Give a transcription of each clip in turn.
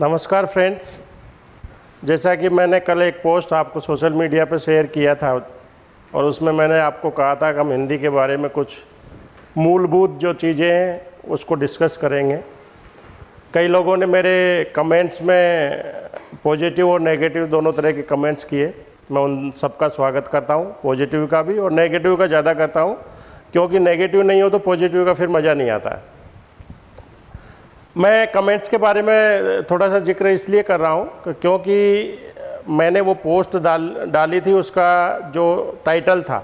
नमस्कार फ्रेंड्स। जैसा कि मैंने कल एक पोस्ट आपको सोशल मीडिया पर शेयर किया था और उसमें मैंने आपको कहा था कि हम हिंदी के बारे में कुछ मूलभूत जो चीज़ें हैं, उसको डिस्कस करेंगे। कई लोगों ने मेरे कमेंट्स में पॉजिटिव और नेगेटिव दोनों तरह के कमेंट्स किए। मैं उन सबका स्वागत करता हूँ, पॉजिटिव का भी और नेगेटिव का ज़्यादा करता हूँ। क्योंकि नेगेटिव नहीं हो तो पॉजिटिव का फिर मज़ा नहीं आता। है मैं कमेंट्स के बारे में थोड़ा सा ज़िक्र इसलिए कर रहा हूँ क्योंकि मैंने वो पोस्ट डाल, डाली थी, उसका जो टाइटल था,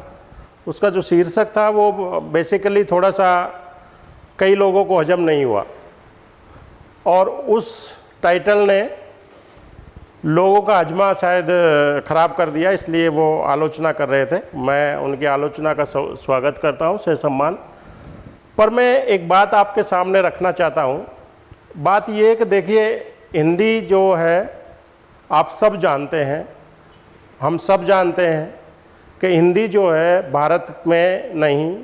उसका जो शीर्षक था, वो बेसिकली थोड़ा सा कई लोगों को हजम नहीं हुआ। और उस टाइटल ने लोगों का हजमा शायद ख़राब कर दिया, इसलिए वो आलोचना कर रहे थे। मैं उनकी आलोचना का स्वागत करता हूँ से सम्मान। पर मैं एक बात आपके सामने रखना चाहता हूँ बात ये कि देखिए, हिंदी जो है, आप सब जानते हैं, हम सब जानते हैं कि हिंदी जो है, भारत में नहीं,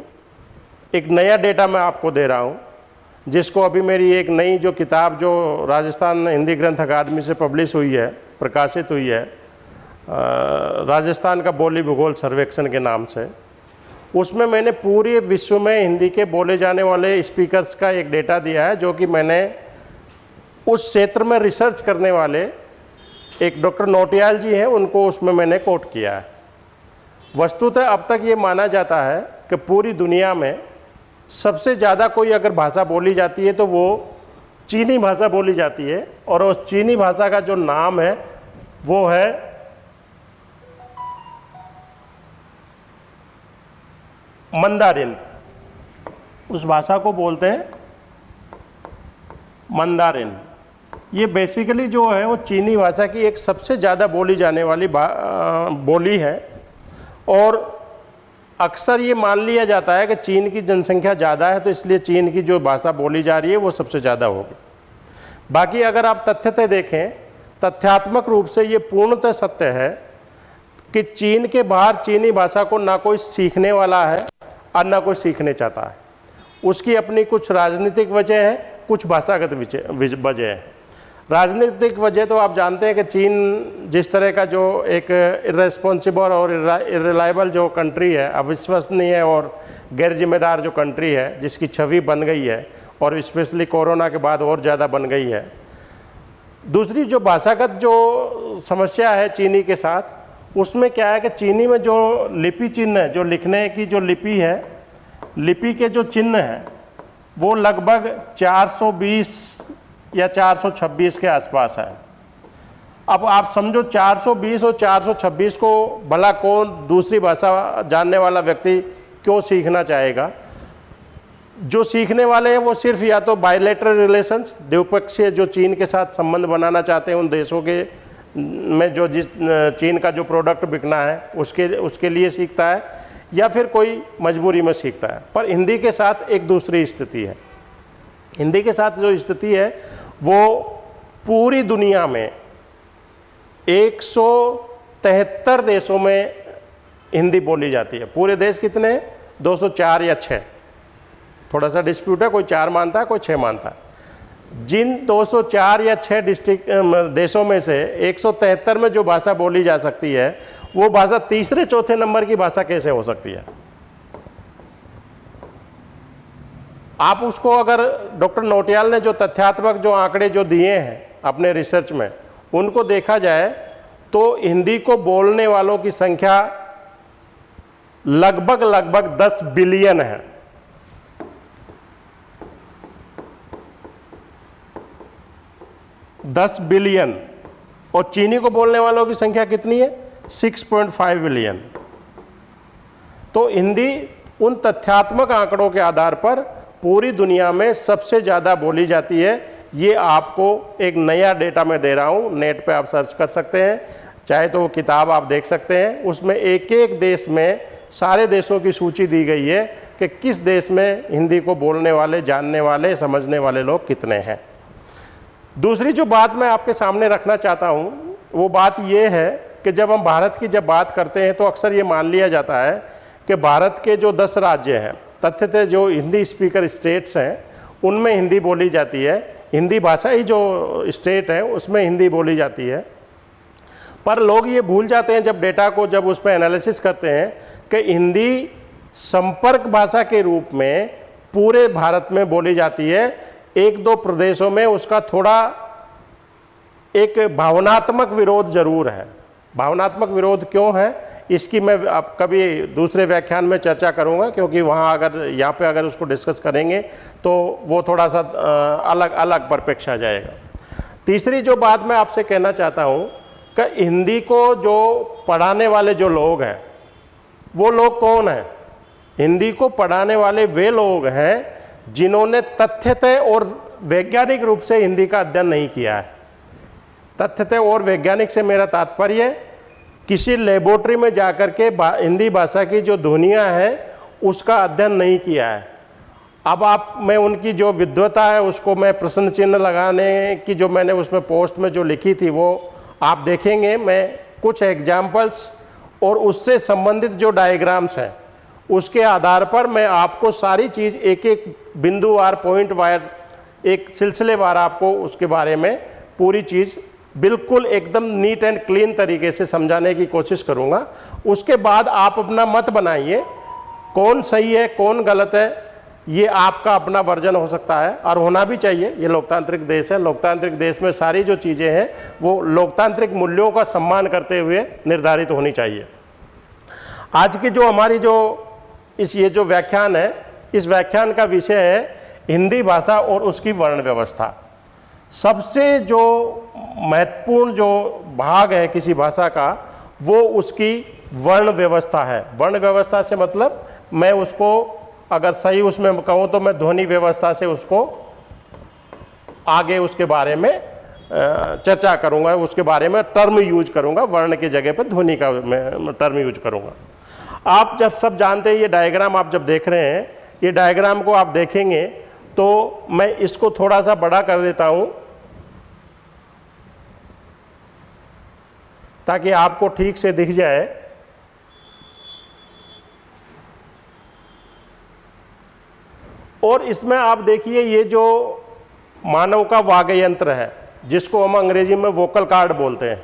एक नया डेटा मैं आपको दे रहा हूँ, जिसको अभी मेरी एक नई जो किताब जो राजस्थान हिंदी ग्रंथ अकादमी से पब्लिश हुई है, प्रकाशित हुई है राजस्थान का बोली भूगोल सर्वेक्षण के नाम से, उसमें मैंने पूरे विश्व में हिंदी के बोले जाने वाले स्पीकर्स का एक डेटा दिया है, जो कि मैंने उस क्षेत्र में रिसर्च करने वाले एक डॉक्टर नोटियाल जी हैं, उनको उसमें मैंने कोट किया है। वस्तुतः अब तक ये माना जाता है कि पूरी दुनिया में सबसे ज़्यादा कोई अगर भाषा बोली जाती है तो वो चीनी भाषा बोली जाती है और उस चीनी भाषा का जो नाम है, वो है मंदारिन। उस भाषा को बोलते हैं मंदारिन। ये बेसिकली जो है, वो चीनी भाषा की एक सबसे ज़्यादा बोली जाने वाली बोली है। और अक्सर ये मान लिया जाता है कि चीन की जनसंख्या ज़्यादा है तो इसलिए चीन की जो भाषा बोली जा रही है, वो सबसे ज़्यादा होगी। बाकी अगर आप तथ्यतः देखें, तथ्यात्मक रूप से ये पूर्णतः सत्य है कि चीन के बाहर चीनी भाषा को ना कोई सीखने वाला है और ना कोई सीखने चाहता है। उसकी अपनी कुछ राजनीतिक वजह है, कुछ भाषागत वजह है। राजनीतिक वजह तो आप जानते हैं कि चीन जिस तरह का जो एक इरेस्पॉन्सिबल और इरिलायबल जो कंट्री है, अविश्वसनीय और गैर जिम्मेदार जो कंट्री है, जिसकी छवि बन गई है और स्पेशली कोरोना के बाद और ज़्यादा बन गई है। दूसरी जो भाषागत जो समस्या है चीनी के साथ, उसमें क्या है कि चीनी में जो लिपि चिन्ह है, जो लिखने की जो लिपि है, लिपि के जो चिन्ह हैं, वो लगभग 420 या 426 के आसपास है। अब आप समझो 420 और 426 को भला कौन दूसरी भाषा जानने वाला व्यक्ति क्यों सीखना चाहेगा? जो सीखने वाले हैं वो सिर्फ़ या तो बायोलेटरल रिलेशंस द्विपक्षीय जो चीन के साथ संबंध बनाना चाहते हैं उन देशों के में जो जिस चीन का जो प्रोडक्ट बिकना है, उसके उसके लिए सीखता है या फिर कोई मजबूरी में सीखता है। पर हिंदी के साथ एक दूसरी स्थिति है। हिंदी के साथ जो स्थिति है वो पूरी दुनिया में एक सौ तिहत्तर देशों में हिंदी बोली जाती है। पूरे देश कितने? हैं 204 या 6 थोड़ा सा डिस्प्यूट है, कोई चार मानता है, कोई छः मानता है। जिन 204 या 6 डिस्ट्रिक्ट देशों में से एक सौ तिहत्तर में जो भाषा बोली जा सकती है, वो भाषा तीसरे, चौथे नंबर की भाषा कैसे हो सकती है? आप उसको अगर डॉक्टर नोटियाल ने जो तथ्यात्मक जो आंकड़े जो दिए हैं अपने रिसर्च में, उनको देखा जाए तो हिंदी को बोलने वालों की संख्या लगभग लगभग 10 बिलियन है। दस बिलियन। और चीनी को बोलने वालों की संख्या कितनी है? 6.5 बिलियन। तो हिंदी उन तथ्यात्मक आंकड़ों के आधार पर पूरी दुनिया में सबसे ज़्यादा बोली जाती है। ये आपको एक नया डेटा मैं दे रहा हूँ, नेट पे आप सर्च कर सकते हैं। चाहे तो वो किताब आप देख सकते हैं। उसमें एक एक देश में, सारे देशों की सूची दी गई है कि किस देश में हिंदी को बोलने वाले, जानने वाले, समझने वाले लोग कितने हैं। दूसरी जो बात मैं आपके सामने रखना चाहता हूँ, वो बात ये है कि जब हम भारत की जब बात करते हैं तो अक्सर ये मान लिया जाता है कि भारत के जो दस राज्य हैं तथ्यतः जो हिंदी स्पीकर स्टेट्स हैं, उनमें हिंदी बोली जाती है। हिंदी भाषा ही जो स्टेट है, उसमें हिंदी बोली जाती है। पर लोग ये भूल जाते हैं जब डेटा को जब उस पर एनालिसिस करते हैं कि हिंदी संपर्क भाषा के रूप में पूरे भारत में बोली जाती है। एक दो प्रदेशों में उसका थोड़ा एक भावनात्मक विरोध ज़रूर है। भावनात्मक विरोध क्यों है? इसकी मैं अब कभी दूसरे व्याख्यान में चर्चा करूँगा, क्योंकि वहाँ अगर, यहाँ पे अगर उसको डिस्कस करेंगे तो वो थोड़ा सा अलग अलग परपेक्ष आ जाएगा। तीसरी जो बात मैं आपसे कहना चाहता हूँ, कि हिंदी को जो पढ़ाने वाले जो लोग हैं, वो लोग कौन हैं? हिंदी को पढ़ाने वाले वे लोग हैं, जिन्होंने तथ्यतः और वैज्ञानिक रूप से हिंदी का अध्ययन नहीं किया है। तथ्यतः और वैज्ञानिक से मेरा तात्पर्य किसी लेबोरेटरी में जाकर के हिंदी भाषा की जो दुनिया है, उसका अध्ययन नहीं किया है। अब आप, मैं उनकी जो विद्वता है, उसको मैं प्रश्न चिन्ह लगाने की जो मैंने उसमें पोस्ट में जो लिखी थी, वो आप देखेंगे। मैं कुछ एग्जाम्पल्स और उससे संबंधित जो डायग्राम्स हैं, उसके आधार पर मैं आपको सारी चीज़ एक एक बिंदु वार पॉइंट वायर एक सिलसिले वार आपको उसके बारे में पूरी चीज़ बिल्कुल एकदम नीट एंड क्लीन तरीके से समझाने की कोशिश करूँगा। उसके बाद आप अपना मत बनाइए, कौन सही है, कौन गलत है, ये आपका अपना वर्जन हो सकता है और होना भी चाहिए। ये लोकतांत्रिक देश है, लोकतांत्रिक देश में सारी जो चीज़ें हैं, वो लोकतांत्रिक मूल्यों का सम्मान करते हुए निर्धारित होनी चाहिए। आज की जो हमारी जो इस, ये जो व्याख्यान है, इस व्याख्यान का विषय है हिंदी भाषा और उसकी वर्ण व्यवस्था। सबसे जो महत्वपूर्ण जो भाग है किसी भाषा का, वो उसकी वर्ण व्यवस्था है। वर्ण व्यवस्था से मतलब मैं उसको, अगर सही उसमें कहूँ तो मैं ध्वनि व्यवस्था से उसको आगे उसके बारे में चर्चा करूँगा, उसके बारे में टर्म यूज़ करूँगा, वर्ण की जगह पर ध्वनि का मैं टर्म यूज़ करूँगा। आप जब सब जानते हैं, ये डायग्राम आप जब देख रहे हैं, ये डायग्राम को आप देखेंगे तो मैं इसको थोड़ा सा बड़ा कर देता हूँ, ताकि आपको ठीक से दिख जाए। और इसमें आप देखिए, ये जो मानव का वाग्य यंत्र है, जिसको हम अंग्रेज़ी में वोकल कार्ड बोलते हैं,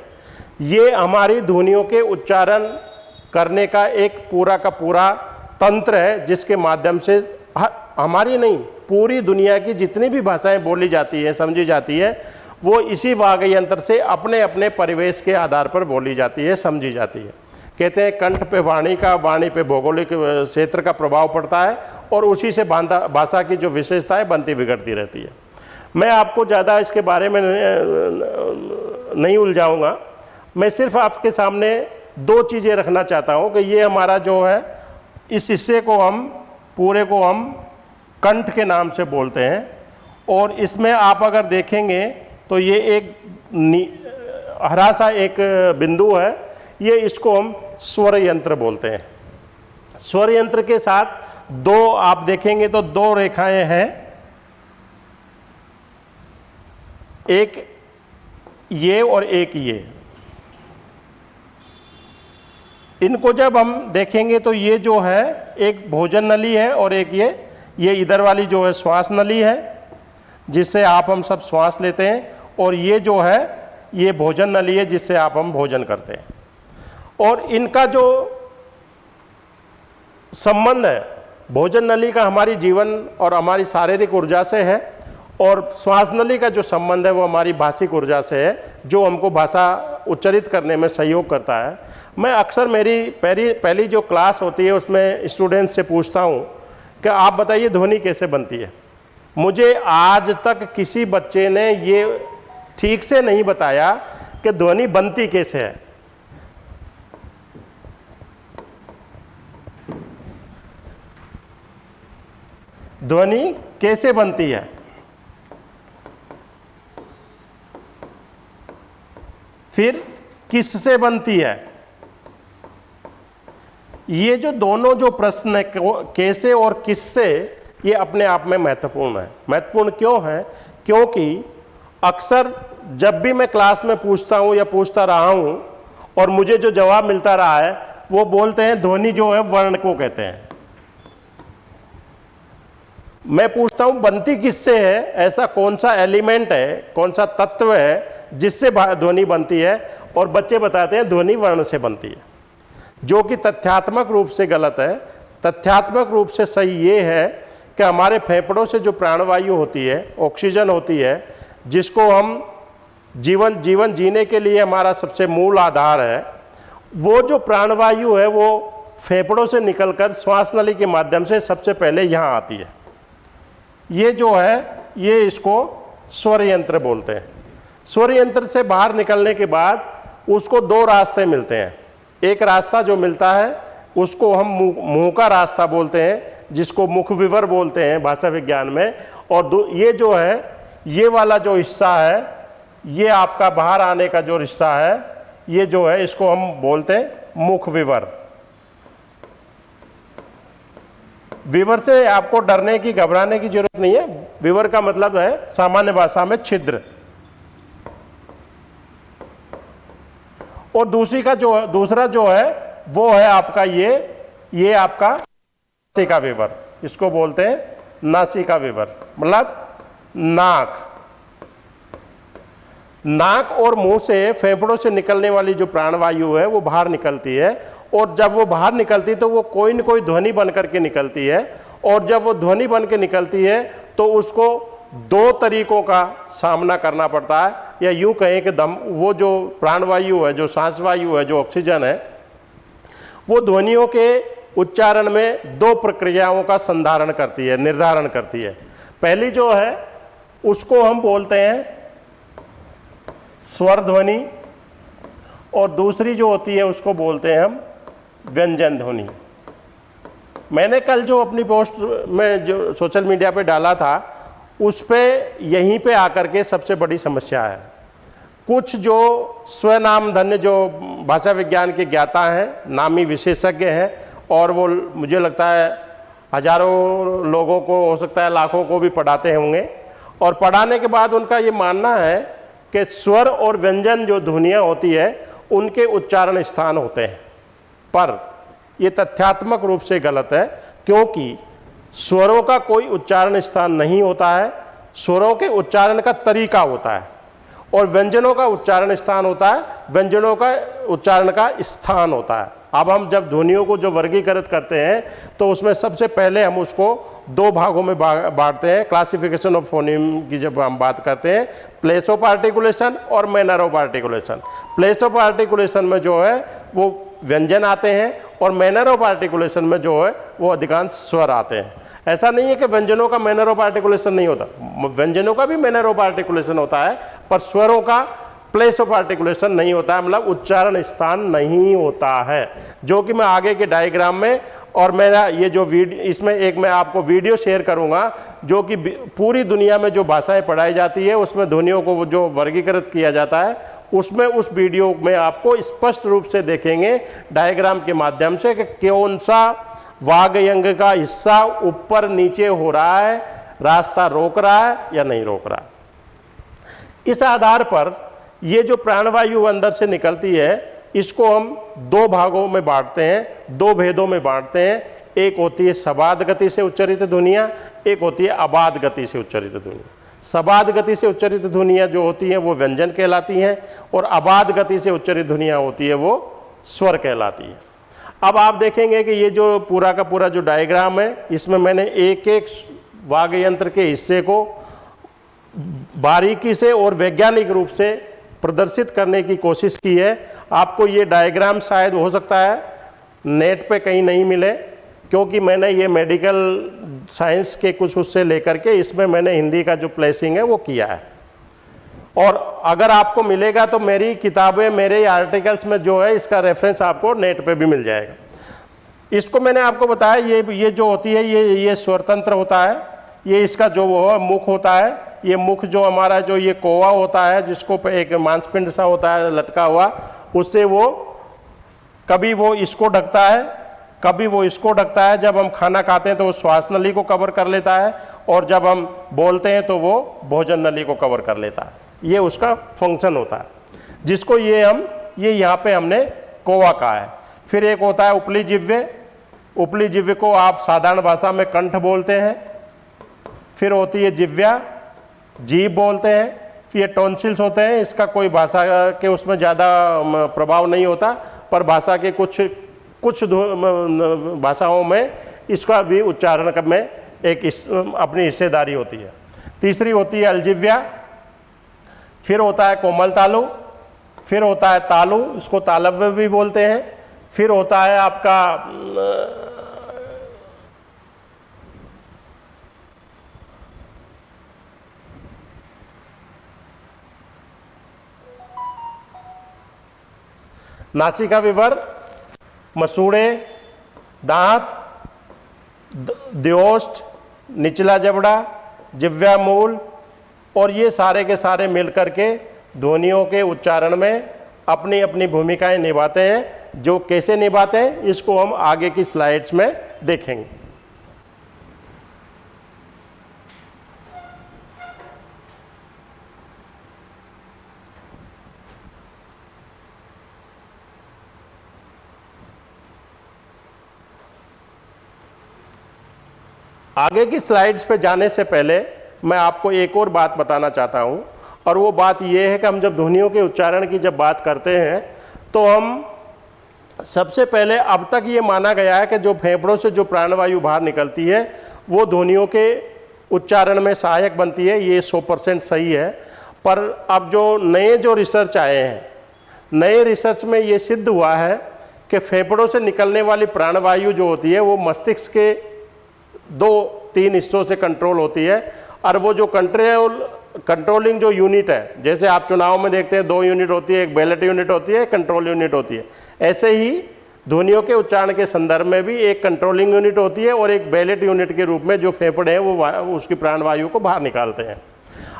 ये हमारी ध्वनियों के उच्चारण करने का एक पूरा का पूरा तंत्र है, जिसके माध्यम से हमारी नहीं, पूरी दुनिया की जितनी भी भाषाएँ बोली जाती है, समझी जाती है, वो इसी वाग्य यंत्र से अपने अपने परिवेश के आधार पर बोली जाती है, समझी जाती है। कहते हैं, कंठ पे वाणी का, वाणी पे भौगोलिक क्षेत्र का प्रभाव पड़ता है और उसी से भाषा की जो विशेषताएँ बनती बिगड़ती रहती है। मैं आपको ज़्यादा इसके बारे में नहीं उलझाऊँगा। मैं सिर्फ़ आपके सामने दो चीज़ें रखना चाहता हूँ कि ये हमारा जो है, इस हिस्से को हम, पूरे को हम कंठ के नाम से बोलते हैं। और इसमें आप अगर देखेंगे तो ये एक हरा सा एक बिंदु है। ये इसको हम स्वर यंत्र बोलते हैं। स्वर यंत्र के साथ दो, आप देखेंगे तो दो रेखाएँ हैं। एक ये और एक ये। इनको जब हम देखेंगे तो ये जो है, एक भोजन नली है और एक ये ये इधर वाली जो है श्वास नली है, जिससे आप हम सब श्वास लेते हैं, और ये जो है, ये भोजन नली है, जिससे आप हम भोजन करते हैं। और इनका जो संबंध है, भोजन नली का हमारी जीवन और हमारी शारीरिक ऊर्जा से है, और श्वास नली का जो संबंध है, वो हमारी भाषिक ऊर्जा से है, जो हमको भाषा उच्चरित करने में सहयोग करता है। मैं अक्सर मेरी पहली पहली जो क्लास होती है, उसमें स्टूडेंट्स से पूछता हूँ कि आप बताइए ध्वनि कैसे बनती है? मुझे आज तक किसी बच्चे ने ये ठीक से नहीं बताया कि ध्वनि बनती कैसे है। ध्वनि कैसे बनती है? फिर किससे बनती है? ये जो दोनों जो प्रश्न है कैसे और किससे, ये अपने आप में महत्वपूर्ण है। महत्वपूर्ण क्यों है? क्योंकि अक्सर जब भी मैं क्लास में पूछता हूँ या पूछता रहा हूँ और मुझे जो जवाब मिलता रहा है, वो बोलते हैं ध्वनि जो है, वर्ण को कहते हैं। मैं पूछता हूँ, बनती किससे है? ऐसा कौन सा एलिमेंट है, कौन सा तत्व है, जिससे ध्वनि बनती है? और बच्चे बताते हैं ध्वनि वर्ण से बनती है। जो कि तथ्यात्मक रूप से गलत है, तथ्यात्मक रूप से सही ये है कि हमारे फेफड़ों से जो प्राणवायु होती है, ऑक्सीजन होती है, जिसको हम जीवन जीवन जीने के लिए हमारा सबसे मूल आधार है, वो जो प्राणवायु है, वो फेफड़ों से निकलकर श्वास नली के माध्यम से सबसे पहले यहाँ आती है। ये जो है, ये इसको स्वर यंत्र बोलते हैं। स्वर यंत्र से बाहर निकलने के बाद उसको दो रास्ते मिलते हैं। एक रास्ता जो मिलता है, उसको हम मुँह का रास्ता बोलते हैं, जिसको मुख विवर बोलते हैं भाषा विज्ञान में। और ये जो है, ये वाला जो हिस्सा है, ये आपका बाहर आने का जो रिश्ता है, ये जो है, इसको हम बोलते हैं मुख विवर विवर से आपको डरने की, घबराने की ज़रूरत नहीं है। विवर का मतलब है सामान्य भाषा में छिद्र। और दूसरी का जो दूसरा जो है, वो है आपका ये ये आपका नासिका विवर। इसको बोलते हैं नासिका विवर। मतलब नाक। नाक और मुँह से फेफड़ों से निकलने वाली जो प्राणवायु है, वो बाहर निकलती है। और जब वो बाहर निकलती है तो वो कोई न कोई ध्वनि बन करके निकलती है। और जब वो ध्वनि बन के निकलती है तो उसको दो तरीकों का सामना करना पड़ता है। या यूँ कहें कि दम, वो जो प्राणवायु है, जो सांस वायु है, जो ऑक्सीजन है, वो ध्वनियों के उच्चारण में दो प्रक्रियाओं का संधारण करती है, निर्धारण करती है। पहली जो है, उसको हम बोलते हैं स्वर ध्वनि और दूसरी जो होती है, उसको बोलते हैं हम व्यंजन ध्वनि। मैंने कल जो अपनी पोस्ट में जो सोशल मीडिया पे डाला था, उस पर यहीं पे आकर के सबसे बड़ी समस्या है। कुछ जो स्वनाम धन्य जो भाषा विज्ञान के ज्ञाता हैं, नामी विशेषज्ञ हैं, और वो मुझे लगता है हज़ारों लोगों को, हो सकता है लाखों को भी पढ़ाते होंगे। और पढ़ाने के बाद उनका ये मानना है कि स्वर और व्यंजन जो ध्वनियाँ होती है, उनके उच्चारण स्थान होते हैं। पर ये तथ्यात्मक रूप से गलत है, क्योंकि स्वरों का कोई उच्चारण स्थान नहीं होता है, स्वरों के उच्चारण का तरीका होता है। और व्यंजनों का उच्चारण स्थान होता है, व्यंजनों का उच्चारण का स्थान होता है। अब हम जब ध्वनियों को जो वर्गीकृत करते हैं तो उसमें सबसे पहले हम उसको दो भागों में बांटते हैं। क्लासिफिकेशन ऑफ़ फोनिम की जब हम बात करते हैं प्लेस ऑफ़ आर्टिकुलेशन और manner of articulation place of articulation में जो है, वो व्यंजन आते हैं और मैनर ऑफ़ आर्टिकुलेशन में जो है, वो अधिकांश स्वर आते हैं। ऐसा नहीं है कि व्यंजनों का मैनर ऑफ़ आर्टिकुलेशन नहीं होता। व्यंजनों का भी मैनर ऑफ़ आर्टिकुलेशन होता है, पर स्वरों का प्लेस ऑफ़ आर्टिकुलेशन नहीं होता है मतलब उच्चारण स्थान नहीं होता है। जो कि मैं आगे के डायग्राम में और मेरा ये जो वीडियो इसमें एक मैं आपको वीडियो शेयर करूँगा, जो कि पूरी दुनिया में जो भाषाएँ पढ़ाई जाती है, उसमें ध्वनियों को जो वर्गीकृत किया जाता है, उसमें उस वीडियो में आपको स्पष्ट रूप से देखेंगे डायग्राम के माध्यम से कि कौन सा वागयंग का हिस्सा ऊपर नीचे हो रहा है, रास्ता रोक रहा है या नहीं रोक रहा इस आधार पर ये जो प्राणवायु अंदर से निकलती है, इसको हम दो भागों में बांटते हैं, दो भेदों में बांटते हैं। एक होती है सबाद गति से उच्चरित ध्वनिया, एक होती है अबाध गति से उच्चरित ध्वनिया। सबाद गति से उच्चरित ध्वनिया जो होती हैं, वो व्यंजन कहलाती हैं, और अबाध गति से उच्चरित ध्वनिया होती है, वो स्वर कहलाती है। अब आप देखेंगे कि ये जो पूरा का पूरा जो डायग्राम है, इसमें मैंने एक एक वाग यंत्र के हिस्से को बारीकी से और वैज्ञानिक रूप से प्रदर्शित करने की कोशिश की है। आपको ये डायग्राम शायद हो सकता है, नेट पे कहीं नहीं मिले, क्योंकि मैंने ये मेडिकल साइंस के कुछ उससे लेकर के इसमें मैंने हिंदी का जो प्लेसिंग है वो किया है। और अगर आपको मिलेगा तो मेरी किताबें, मेरे आर्टिकल्स में जो है, इसका रेफरेंस आपको नेट पे भी मिल जाएगा। इसको मैंने आपको बताया, ये ये जो होती है, ये ये स्वतंत्र होता है। ये इसका जो वो मुख होता है। ये मुख जो हमारा जो ये कोवा होता है, जिसको एक मांसपिंड सा होता है, लटका हुआ, उससे वो, कभी वो इसको ढकता है, कभी वो इसको ढकता है। जब हम खाना खाते हैं तो वो श्वास नली को कवर कर लेता है और जब हम बोलते हैं तो वो भोजन नली को कवर कर लेता है। ये उसका फ़ंक्शन होता है। जिसको ये हम ये यहाँ पे हमने कोवा कहा है। फिर एक होता है उपली जिव्य उपली जिव्य को आप साधारण भाषा में कंठ बोलते हैं। फिर होती है जिव्या। जीव बोलते हैं। फिर ये टॉन्सिल्स होते हैं। इसका कोई भाषा के उसमें ज़्यादा प्रभाव नहीं होता। पर भाषा के कुछ कुछ भाषाओं में इसका भी उच्चारण में एक इस, अपनी हिस्सेदारी होती है। तीसरी होती है अलजिव्या। फिर होता है कोमल तालु, फिर होता है तालु, इसको तालव्य भी बोलते हैं, फिर होता है आपका नासिका विवर, मसूड़े, दांत द्योष्ट निचला जबड़ा, जिव्या मूल और ये सारे के सारे मिलकर के ध्वनियों के उच्चारण में अपनी अपनी भूमिकाएँ निभाते हैं। जो कैसे निभाते हैं, इसको हम आगे की स्लाइड्स में देखेंगे। आगे की स्लाइड्स पे जाने से पहले मैं आपको एक और बात बताना चाहता हूँ, और वो बात ये है कि हम जब ध्वनियों के उच्चारण की जब बात करते हैं तो हम सबसे पहले अब तक ये माना गया है कि जो फेफड़ों से जो प्राणवायु बाहर निकलती है, वो ध्वनियों के उच्चारण में सहायक बनती है, ये सौ परसेंट सही है। पर अब जो नए जो रिसर्च आए हैं, नए रिसर्च में ये सिद्ध हुआ है कि फेफड़ों से निकलने वाली प्राणवायु जो होती है, वो मस्तिष्क के दो तीन हिस्सों से कंट्रोल होती है और वो जो कंट्रोल कंट्रोलिंग जो यूनिट है, जैसे आप चुनाव में देखते हैं, दो यूनिट होती है, एक बैलेट यूनिट होती है, एक कंट्रोल यूनिट होती है। ऐसे ही ध्वनियों के उच्चारण के संदर्भ में भी एक कंट्रोलिंग यूनिट होती है और एक बैलेट यूनिट के रूप में जो फेफड़े हैं, वो उसकी प्राणवायु को बाहर निकालते हैं।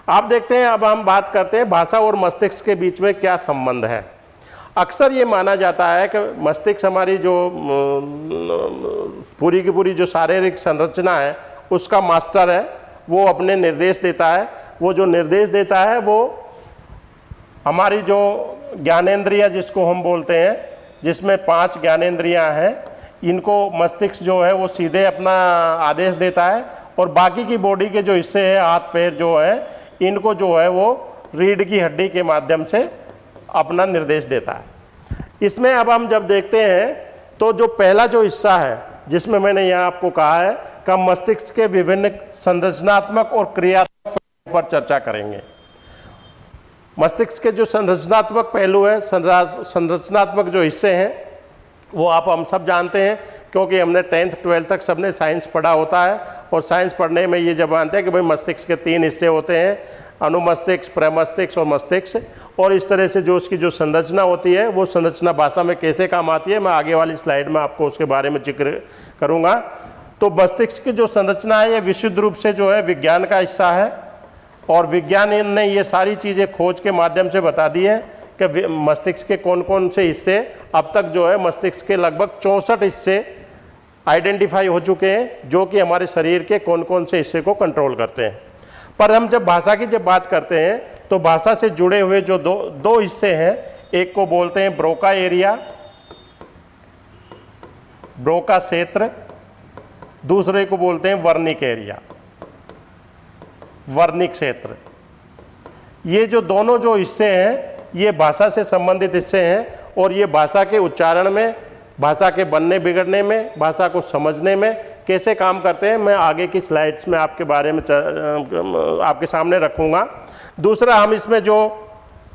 आप देखते हैं, अब हम बात करते हैं भाषा और मस्तिष्क के बीच में क्या संबंध है। अक्सर ये माना जाता है कि मस्तिष्क हमारी जो पूरी की पूरी जो शारीरिक संरचना है, उसका मास्टर है वो अपने निर्देश देता है। वो जो निर्देश देता है, वो हमारी जो ज्ञानेन्द्रिया जिसको हम बोलते हैं, जिसमें पाँच ज्ञानेन्द्रियाँ हैं, इनको मस्तिष्क जो है, वो सीधे अपना आदेश देता है और बाकी की बॉडी के जो हिस्से हैं, हाथ पैर जो है, इनको जो है, वो रीढ़ की हड्डी के माध्यम से अपना निर्देश देता है। इसमें अब हम जब देखते हैं तो जो पहला जो हिस्सा है, जिसमें मैंने यहाँ आपको कहा है का मस्तिष्क के विभिन्न संरचनात्मक और क्रियात्मक पर चर्चा करेंगे। मस्तिष्क के जो संरचनात्मक पहलू है संरचनात्मक जो हिस्से हैं, वो आप, हम सब जानते हैं, क्योंकि हमने टेंथ, ट्वेल्थ तक सबने साइंस पढ़ा होता है, और साइंस पढ़ने में ये जब मानते हैं कि भाई मस्तिष्क के तीन हिस्से होते हैं, अनुमस्तिष्क, प्रमस्तिष्क और मस्तिष्क, और इस तरह से जो उसकी जो संरचना होती है, वो संरचना भाषा में कैसे काम आती है, मैं आगे वाली स्लाइड में आपको उसके बारे में ज़िक्र करूँगा। तो मस्तिष्क की जो संरचना है, ये विशुद्ध रूप से जो है विज्ञान का हिस्सा है। और विज्ञान ने ये सारी चीज़ें खोज के माध्यम से बता दी है कि मस्तिष्क के कौन कौन से हिस्से अब तक जो है मस्तिष्क के लगभग चौंसठ हिस्से आइडेंटिफाई हो चुके हैं, जो कि हमारे शरीर के कौन कौन से हिस्से को कंट्रोल करते हैं। पर हम जब भाषा की जब बात करते हैं तो भाषा से जुड़े हुए जो दो दो हिस्से हैं, एक को बोलते हैं ब्रोका एरिया, ब्रोका क्षेत्र दूसरे को बोलते हैं वर्णिक एरिया, वर्णिक क्षेत्र। ये जो दोनों जो हिस्से हैं, ये भाषा से संबंधित हिस्से हैं और ये भाषा के उच्चारण में, भाषा के बनने बिगड़ने में, भाषा को समझने में कैसे काम करते हैं, मैं आगे की स्लाइड्स में आपके बारे में आपके सामने रखूँगा। दूसरा, हम इसमें जो,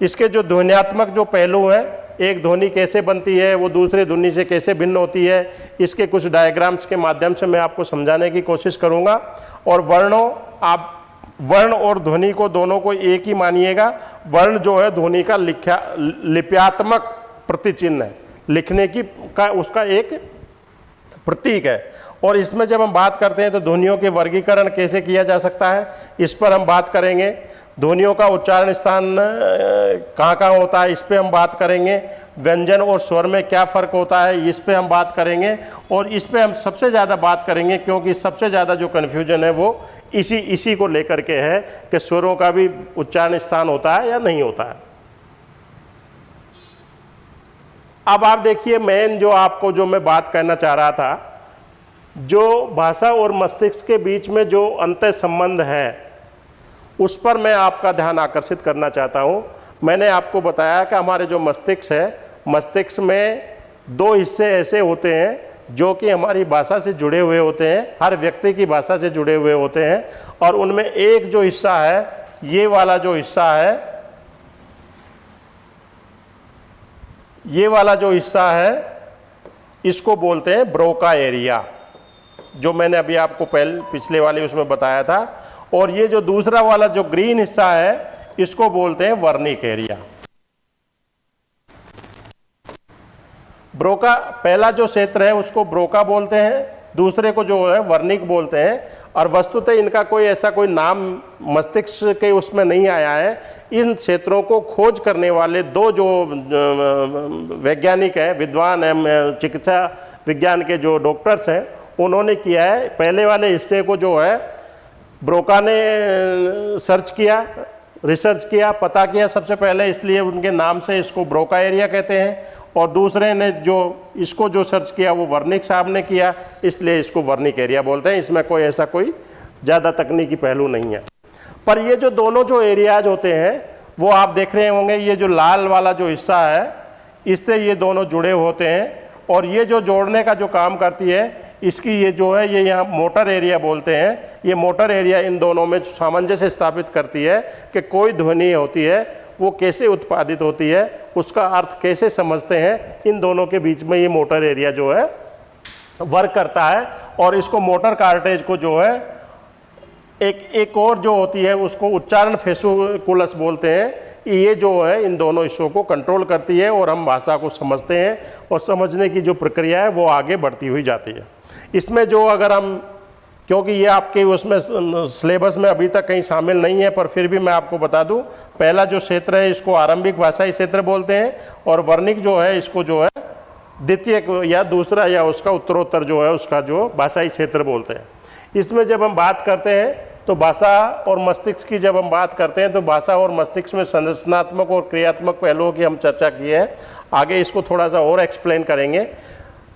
इसके जो ध्वनियात्मक जो पहलू हैं एक ध्वनि कैसे बनती है, वो दूसरे ध्वनि से कैसे भिन्न होती है, इसके कुछ डायग्राम्स के माध्यम से मैं आपको समझाने की कोशिश करूँगा। और वर्णों, आप वर्ण और ध्वनि को दोनों को एक ही मानिएगा। वर्ण जो है ध्वनि का लिख्या, लिप्यात्मक प्रतिचिन्ह है। लिखने की का, उसका एक प्रतीक है। और इसमें जब हम बात करते हैं तो ध्वनियों के वर्गीकरण कैसे किया जा सकता है, इस पर हम बात करेंगे। ध्वनियों का उच्चारण स्थान कहाँ कहाँ होता है, इस पर हम बात करेंगे। व्यंजन और स्वर में क्या फ़र्क होता है, इस पर हम बात करेंगे। और इस पर हम सबसे ज़्यादा बात करेंगे, क्योंकि सबसे ज़्यादा जो कन्फ्यूज़न है वो इसी इसी को लेकर के है कि स्वरों का भी उच्चारण स्थान होता है या नहीं होता है। अब आप देखिए मेन जो आपको, जो मैं बात करना चाह रहा था, जो भाषा और मस्तिष्क के बीच में जो अंत संबंध है उस पर मैं आपका ध्यान आकर्षित करना चाहता हूँ। मैंने आपको बताया कि हमारे जो मस्तिष्क है, मस्तिष्क में दो हिस्से ऐसे होते हैं जो कि हमारी भाषा से जुड़े हुए होते हैं, हर व्यक्ति की भाषा से जुड़े हुए होते हैं, और उनमें एक जो हिस्सा है, ये वाला जो हिस्सा है, ये वाला जो हिस्सा है, इसको बोलते हैं ब्रोका एरिया, जो मैंने अभी आपको पहले, पिछले वाले उसमें बताया था। और ये जो दूसरा वाला जो ग्रीन हिस्सा है, इसको बोलते हैं वर्निक एरिया। ब्रोका, पहला जो क्षेत्र है, उसको ब्रोका बोलते हैं। दूसरे को जो है, वर्निक बोलते हैं। और वस्तुतः इनका कोई ऐसा कोई नाम मस्तिष्क के उसमें नहीं आया है। इन क्षेत्रों को खोज करने वाले दो जो वैज्ञानिक हैं, विद्वान हैं चिकित्सा विज्ञान के जो डॉक्टर्स हैं, उन्होंने किया है। पहले वाले हिस्से को जो है ब्रोका ने सर्च किया, रिसर्च किया, पता किया सबसे पहले, इसलिए उनके नाम से इसको ब्रोका एरिया कहते हैं। और दूसरे ने जो, इसको जो सर्च किया, वो वर्निक साहब ने किया, इसलिए इसको वर्निक एरिया बोलते हैं। इसमें कोई ऐसा कोई ज़्यादा तकनीकी पहलू नहीं है। पर ये जो दोनों जो एरियाज़ होते हैं, वो आप देख रहे होंगे, ये जो लाल वाला जो हिस्सा है, इससे ये दोनों जुड़े होते हैं। और ये जो जोड़ने का जो काम करती है इसकी ये जो है, ये यहाँ मोटर एरिया बोलते हैं। ये मोटर एरिया इन दोनों में सामंजस्य स्थापित करती है कि कोई ध्वनि होती है, वो कैसे उत्पादित होती है, उसका अर्थ कैसे समझते हैं। इन दोनों के बीच में ये मोटर एरिया जो है वर्क करता है और इसको मोटर कार्टेज को जो है, एक एक और जो होती है, उसको उच्चारण फेसुकुलस बोलते हैं। ये जो है, इन दोनों हिस्सों को कंट्रोल करती है और हम भाषा को समझते हैं और समझने की जो प्रक्रिया है, वो आगे बढ़ती हुई जाती है। इसमें जो अगर हम, क्योंकि ये आपके उसमें सिलेबस में अभी तक कहीं शामिल नहीं है, पर फिर भी मैं आपको बता दूँ, पहला जो क्षेत्र है इसको आरंभिक भाषाई क्षेत्र बोलते हैं, और वर्णिक जो है इसको जो है द्वितीय या दूसरा या उसका उत्तरोत्तर जो है उसका जो भाषाई क्षेत्र बोलते हैं। इसमें जब हम बात करते हैं तो भाषा और मस्तिष्क की जब हम बात करते हैं तो भाषा और मस्तिष्क में संरचनात्मक और क्रियात्मक पहलुओं की हम चर्चा की है। आगे इसको थोड़ा सा और एक्सप्लेन करेंगे।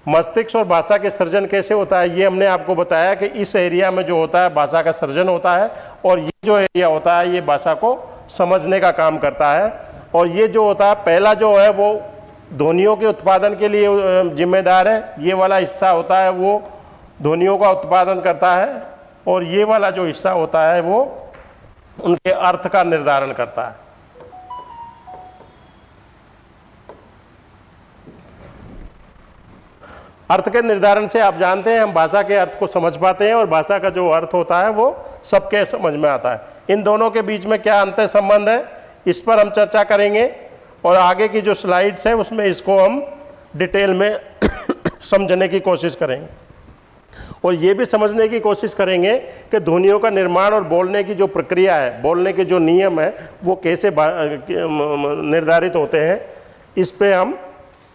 मस्तिष्क और भाषा के सर्जन कैसे होता है, ये हमने आपको बताया कि इस एरिया में जो होता है, भाषा का सर्जन होता है, और ये जो एरिया होता है, ये भाषा को समझने का काम करता है। और ये जो होता है, पहला जो है, वो ध्वनियों के उत्पादन के लिए जिम्मेदार है। ये वाला हिस्सा होता है, वो ध्वनियों का उत्पादन करता है, और ये वाला जो हिस्सा होता है, वो उनके अर्थ का निर्धारण करता है। अर्थ के निर्धारण से आप जानते हैं, हम भाषा के अर्थ को समझ पाते हैं और भाषा का जो अर्थ होता है वो सबके समझ में आता है। इन दोनों के बीच में क्या अंत संबंध है, इस पर हम चर्चा करेंगे और आगे की जो स्लाइड्स है, उसमें इसको हम डिटेल में समझने की कोशिश करेंगे। और ये भी समझने की कोशिश करेंगे कि ध्वनियों का निर्माण और बोलने की जो प्रक्रिया है, बोलने के जो नियम है, वो कैसे निर्धारित होते हैं, इस पर हम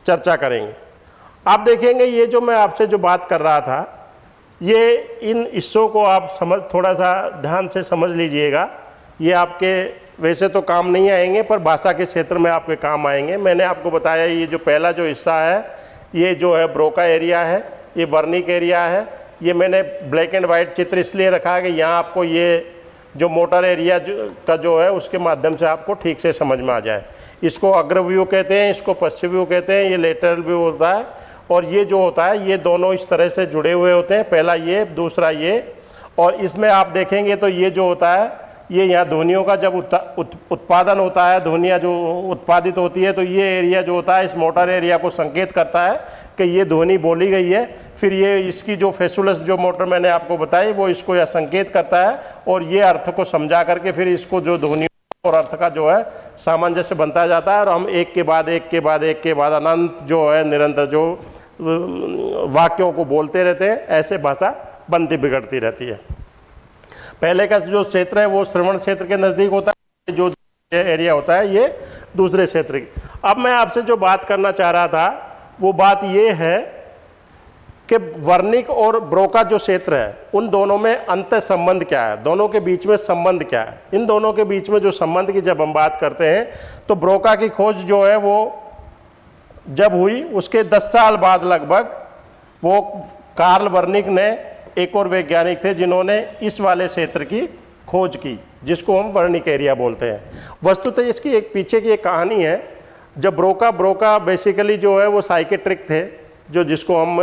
चर्चा करेंगे। आप देखेंगे ये जो मैं आपसे जो बात कर रहा था ये इन हिस्सों को आप समझ थोड़ा सा ध्यान से समझ लीजिएगा। ये आपके वैसे तो काम नहीं आएँगे पर भाषा के क्षेत्र में आपके काम आएँगे। मैंने आपको बताया ये जो पहला जो हिस्सा है ये जो है ब्रोका एरिया है ये वर्निक एरिया है। ये मैंने ब्लैक एंड वाइट चित्र इसलिए रखा है कि यहाँ आपको ये जो मोटर एरिया जो, का जो है उसके माध्यम से आपको ठीक से समझ में आ जाए। इसको अग्र व्यू कहते हैं इसको पश्चिम व्यू कहते हैं ये लेटरल व्यू होता है। और ये जो होता है, ये दोनों इस तरह से जुड़े हुए होते हैं। पहला ये, दूसरा ये। और इसमें आप देखेंगे तो ये जो होता है, ये यहाँ ध्वनियों का जब उत्पादन होता है ध्वनिया जो उत्पादित होती है तो ये एरिया जो होता है, इस मोटर एरिया को संकेत करता है कि ये ध्वनि बोली गई है। फिर ये इसकी जो फेसुलस जो मोटर मैंने आपको बताई, वो इसको यह संकेत करता है और ये अर्थ को समझा करके फिर इसको जो ध्वनि और अर्थ का जो है सामंजस्य बनता जाता है और हम एक के बाद एक के बाद एक के बाद अनंत जो है निरंतर जो वाक्यों को बोलते रहते हैं, ऐसे भाषा बनती बिगड़ती रहती है। पहले का जो क्षेत्र है वो श्रवण क्षेत्र के नज़दीक होता है, जो एरिया होता है, ये दूसरे क्षेत्र की। अब मैं आपसे जो बात करना चाह रहा था, वो बात ये है कि वर्णिक और ब्रोका जो क्षेत्र है, उन दोनों में अंत संबंध क्या है? दोनों के बीच में संबंध क्या है? इन दोनों के बीच में जो संबंध की जब हम बात करते हैं तो ब्रोका की खोज जो है वो जब हुई, उसके 10 साल बाद लगभग वो कार्ल वर्निक ने एक और वैज्ञानिक थे जिन्होंने इस वाले क्षेत्र की खोज की, जिसको हम वर्णिक एरिया बोलते हैं। वस्तुतः इसकी एक पीछे की एक कहानी है, जब ब्रोका ब्रोका बेसिकली जो है वो साइकेट्रिक थे जो जिसको हम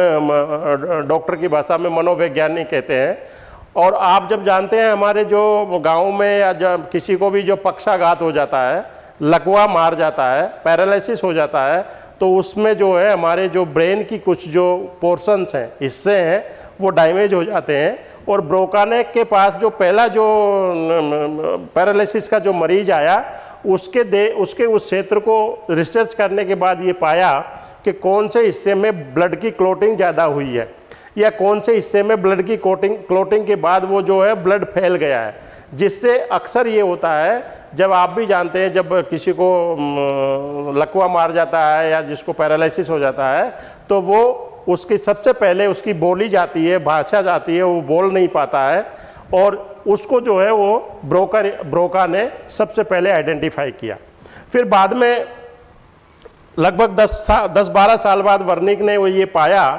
डॉक्टर की भाषा में मनोवैज्ञानिक कहते हैं। और आप जब जानते हैं हमारे जो गाँव में या जब किसी को भी जो पक्षाघात हो जाता है, लकवा मार जाता है, पैरालिसिस हो जाता है तो उसमें जो है हमारे जो ब्रेन की कुछ जो पोर्शंस हैं, हिस्से हैं, वो डैमेज हो जाते हैं। और ब्रोकाने के पास जो पहला जो पैरालिसिस का जो मरीज़ आया, उसके दे, उसके उस क्षेत्र को रिसर्च करने के बाद ये पाया कि कौन से हिस्से में ब्लड की क्लोटिंग ज़्यादा हुई है, या कौन से हिस्से में ब्लड की कोटिंग क्लोटिंग के बाद वो जो है ब्लड फैल गया है। जिससे अक्सर ये होता है, जब आप भी जानते हैं, जब किसी को लकवा मार जाता है या जिसको पैरालिसिस हो जाता है तो वो उसकी सबसे पहले उसकी बोली जाती है, भाषा जाती है, वो बोल नहीं पाता है और उसको जो है वो ब्रोकर ब्रोका ने सबसे पहले आइडेंटिफाई किया। फिर बाद में लगभग दस सा, दस बारह साल बाद वर्निक ने वो ये पाया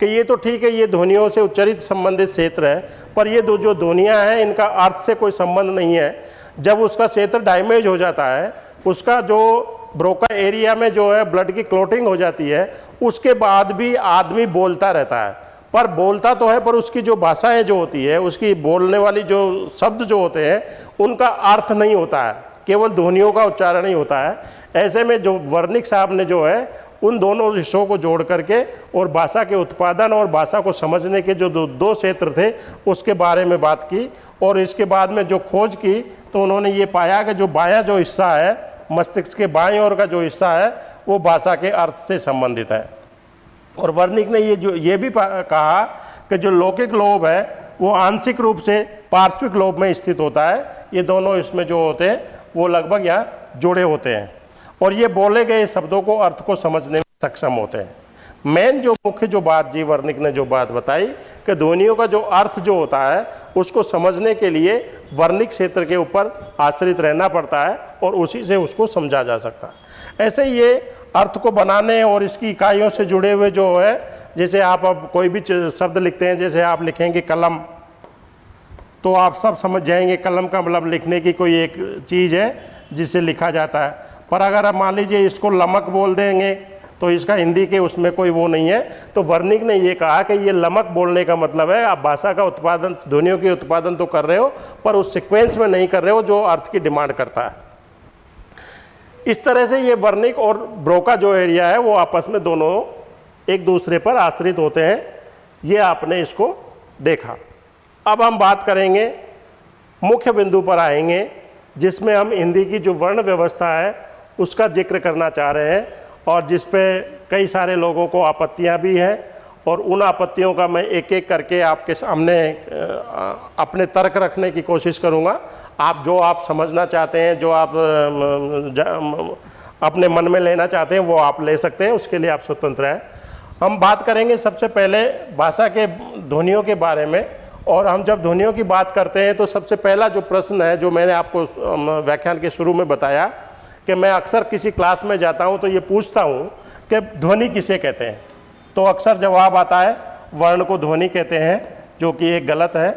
कि ये तो ठीक है, ये ध्वनियों से उच्चरित संबंधित क्षेत्र है, पर ये दो, जो ध्वनियाँ हैं, इनका अर्थ से कोई संबंध नहीं है। जब उसका क्षेत्र डैमेज हो जाता है, उसका जो ब्रोका एरिया में जो है ब्लड की क्लोटिंग हो जाती है, उसके बाद भी आदमी बोलता रहता है। पर बोलता तो है, पर उसकी जो भाषाएँ जो होती है, उसकी बोलने वाली जो शब्द जो होते हैं, उनका अर्थ नहीं होता है। केवल ध्वनियों का उच्चारण ही होता है। ऐसे में जो वर्णिक साहब ने जो है, उन दोनों हिस्सों को जोड़ करके और भाषा के उत्पादन और भाषा को समझने के जो दो दो क्षेत्र थे, उसके बारे में बात की और इसके बाद में जो खोज की तो उन्होंने ये पाया कि जो बायां जो हिस्सा है, मस्तिष्क के बाएँ ओर का जो हिस्सा है, वो भाषा के अर्थ से संबंधित है। और वर्णिक ने ये जो, ये भी कहा कि जो लौकिक लोभ है, वो आंशिक रूप से पार्श्विक लोभ में स्थित होता है। ये दोनों इसमें जो होते हैं, वो लगभग यहाँ जुड़े होते हैं। और ये बोले गए शब्दों को अर्थ को समझने में सक्षम होते हैं। मेन जो मुख्य जो बात जी वर्णिक ने जो बात बताई कि ध्वनियों का जो अर्थ जो होता है, उसको समझने के लिए वर्णिक क्षेत्र के ऊपर आश्रित रहना पड़ता है और उसी से उसको समझा जा सकता है। ऐसे ये अर्थ को बनाने और इसकी इकाइयों से जुड़े हुए जो है, जैसे आप अब कोई भी शब्द लिखते हैं, जैसे आप लिखेंगे कलम तो आप सब समझ जाएँगे कलम का मतलब लिखने की कोई एक चीज़ है जिससे लिखा जाता है। पर अगर आप मान लीजिए इसको लमक बोल देंगे तो इसका हिंदी के उसमें कोई वो नहीं है। तो वर्णिक ने ये कहा कि ये लमक बोलने का मतलब है, आप भाषा का उत्पादन, ध्वनियों के उत्पादन तो कर रहे हो, पर उस सिक्वेंस में नहीं कर रहे हो जो अर्थ की डिमांड करता है। इस तरह से ये वर्णिक और ब्रोका जो एरिया है, वो आपस में दोनों एक दूसरे पर आश्रित होते हैं। ये आपने इसको देखा। अब हम बात करेंगे, मुख्य बिंदु पर आएँगे, जिसमें हम हिंदी की जो वर्ण व्यवस्था है उसका ज़िक्र करना चाह रहे हैं और जिस पे कई सारे लोगों को आपत्तियाँ भी हैं और उन आपत्तियों का मैं एक एक करके आपके सामने अपने तर्क रखने की कोशिश करूँगा। आप जो आप समझना चाहते हैं, जो आप अपने मन में लेना चाहते हैं, वो आप ले सकते हैं, उसके लिए आप स्वतंत्र हैं। हम बात करेंगे सबसे पहले भाषा के, ध्वनियों के बारे में और हम जब ध्वनियों की बात करते हैं तो सबसे पहला जो प्रश्न है, जो मैंने आपको व्याख्यान के शुरू में बताया कि मैं अक्सर किसी क्लास में जाता हूँ तो ये पूछता हूँ कि ध्वनि किसे कहते हैं? तो अक्सर जवाब आता है, वर्ण को ध्वनि कहते हैं, जो कि एक गलत है।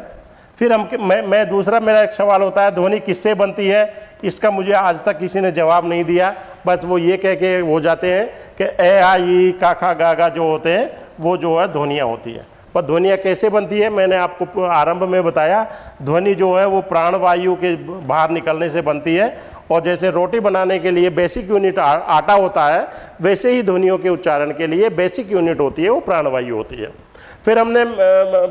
फिर हम मैं मैं दूसरा मेरा एक सवाल होता है, ध्वनि किससे बनती है? इसका मुझे आज तक किसी ने जवाब नहीं दिया। बस वो ये कह के हो जाते हैं कि ए आई का, खा, गा गा जो होते हैं, वो जो है ध्वनियाँ होती है। पर ध्वनिया कैसे बनती है? मैंने आपको आरंभ में बताया, ध्वनि जो है वो प्राणवायु के बाहर निकलने से बनती है। और जैसे रोटी बनाने के लिए बेसिक यूनिट आटा होता है, वैसे ही ध्वनियों के उच्चारण के लिए बेसिक यूनिट होती है, वो प्राणवायु होती है। फिर हमने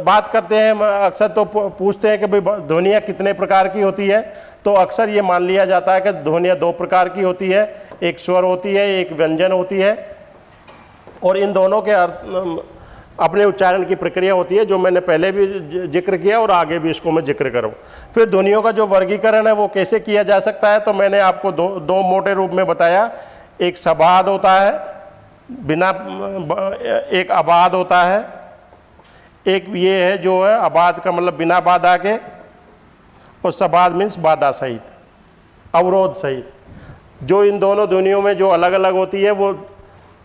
बात करते हैं अक्सर तो पूछते हैं कि भाई ध्वनिया कितने प्रकार की होती है तो अक्सर ये मान लिया जाता है कि ध्वनिया दो प्रकार की होती है, एक स्वर होती है, एक व्यंजन होती है, और इन दोनों के अर्थ अपने उच्चारण की प्रक्रिया होती है, जो मैंने पहले भी ज़िक्र किया और आगे भी इसको मैं ज़िक्र करूँ। फिर ध्वनियों का जो वर्गीकरण है, वो कैसे किया जा सकता है तो मैंने आपको दो दो मोटे रूप में बताया। एक सबाद होता है, बिना एक आबाद होता है। एक ये है जो है आबाद का मतलब बिना बाधा के, और सबाद मीन्स बाधा सहित, अवरोध सहित। जो इन दोनों ध्वनियों में जो अलग अलग होती है, वो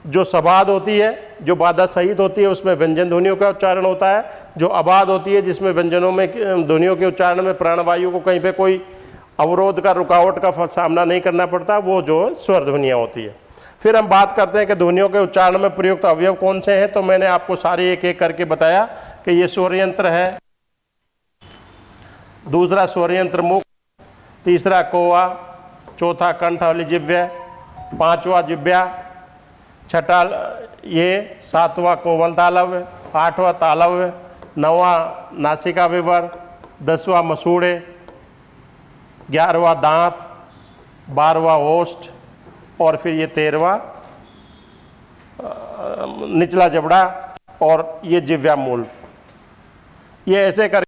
जो सबाद होती है, जो बाधा सहित होती है, उसमें व्यंजन ध्वनियों का उच्चारण होता है। जो आबाद होती है, जिसमें व्यंजनों में, ध्वनियों के उच्चारण में प्राणवायु को कहीं पे कोई अवरोध का, रुकावट का सामना नहीं करना पड़ता, वो जो स्वर ध्वनियाँ होती है। फिर हम बात करते हैं कि ध्वनियों के उच्चारण में प्रयुक्त अवयव कौन से हैं तो मैंने आपको सारे एक एक करके बताया कि ये स्वर यंत्र है। दूसरा स्वर यंत्र मुख, तीसरा कोवा चौथा कंठ वाली जिव्य पांचवा जिव्या छठा ये सातवां कोमल तालव्य, आठवां तालव्य, नवा नासिका विवर दसवा मसूड़े, ग्यारहवा दांत बारवा ओष्ठ, और फिर ये तेरहवा निचला जबड़ा और ये जिव्या मूल ये ऐसे कर,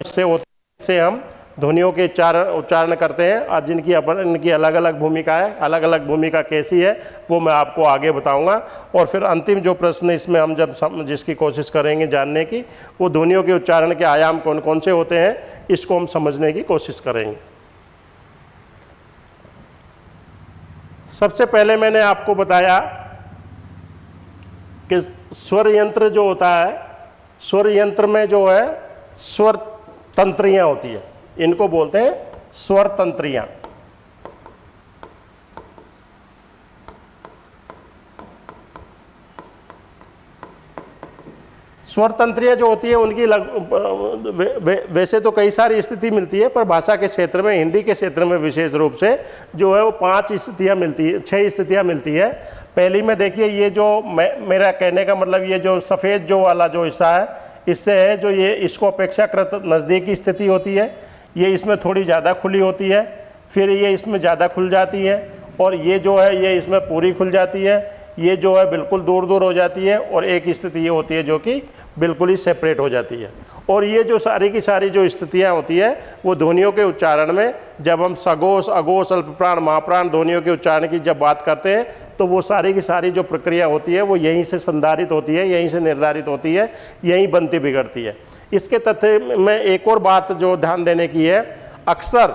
से होते से हम ध्वनियों के उच्चारण उच्चारण करते हैं और जिनकी अपन इनकी अलग अलग भूमिका है अलग अलग भूमिका कैसी है वो मैं आपको आगे बताऊँगा। और फिर अंतिम जो प्रश्न इसमें हम जब सम, जिसकी कोशिश करेंगे जानने की वो ध्वनियों के उच्चारण के आयाम कौन कौन से होते हैं इसको हम समझने की कोशिश करेंगे। सबसे पहले मैंने आपको बताया कि स्वर यंत्र जो होता है स्वर यंत्र में जो है स्वर तंत्रियाँ होती है। इनको बोलते हैं स्वर तंत्रियाँ स्वर जो होती है उनकी लग, वे, वैसे तो कई सारी स्थिति मिलती है पर भाषा के क्षेत्र में हिंदी के क्षेत्र में विशेष रूप से जो है वो पाँच स्थितियाँ मिलती है छह स्थितियाँ मिलती है। पहली में देखिए ये जो मैं मेरा कहने का मतलब ये जो सफ़ेद जो वाला जो हिस्सा है इससे है जो ये इसको अपेक्षाकृत नज़दीकी स्थिति होती है। ये इसमें थोड़ी ज़्यादा खुली होती है, फिर ये इसमें ज़्यादा खुल जाती है और ये जो है, ये इसमें पूरी खुल जाती है। ये जो है, बिल्कुल दूर दूर हो जाती है और एक स्थिति ये होती है जो कि बिल्कुल ही सेपरेट हो जाती है। और ये जो सारी की सारी जो स्थितियाँ होती है, वो ध्वनियों के उच्चारण में, जब हम सगोश अगोश अल्पप्राण, महाप्राण ध्वनियों के उच्चारण की जब बात करते हैं तो वो सारी की सारी जो प्रक्रिया होती है, वो यहीं से संधारित होती है, यहीं से निर्धारित होती है, यहीं बनती बिगड़ती है। इसके तथ्य में एक और बात जो ध्यान देने की है, अक्सर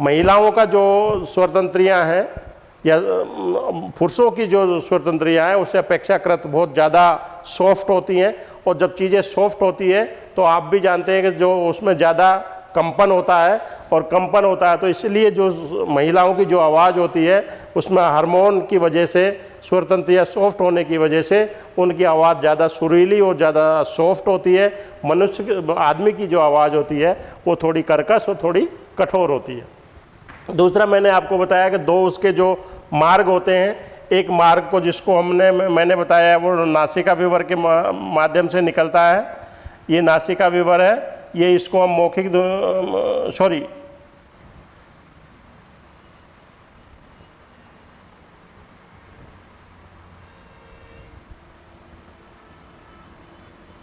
महिलाओं का जो स्वतंत्रियाँ हैं या पुरुषों की जो स्वतंत्रियाँ हैं उससे अपेक्षाकृत बहुत ज़्यादा सॉफ्ट होती हैं। और जब चीज़ें सॉफ्ट होती है तो आप भी जानते हैं कि जो उसमें ज़्यादा कंपन होता है और कंपन होता है तो इसलिए जो महिलाओं की जो आवाज़ होती है, उसमें हार्मोन की वजह से, स्वतंत्र या सॉफ्ट होने की वजह से, उनकी आवाज़ ज़्यादा सुरीली और ज़्यादा सॉफ्ट होती है। मनुष्य आदमी की जो आवाज़ होती है, वो थोड़ी कर्कश और थोड़ी कठोर होती है। दूसरा मैंने आपको बताया कि दो उसके जो मार्ग होते हैं, एक मार्ग को जिसको हमने मैंने बताया वो नासिका विवर के माध्यम से निकलता है। ये नासिका विवर है ये इसको हम मौखिक सॉरी